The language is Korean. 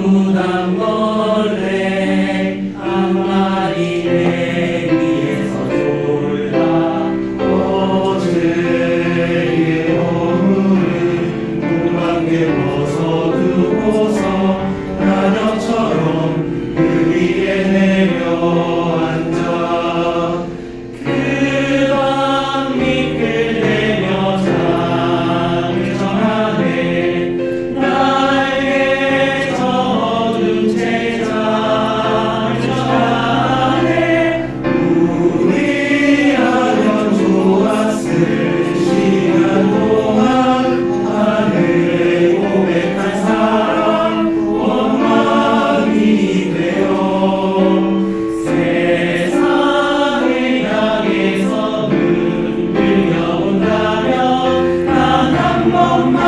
무당과 Oh, my.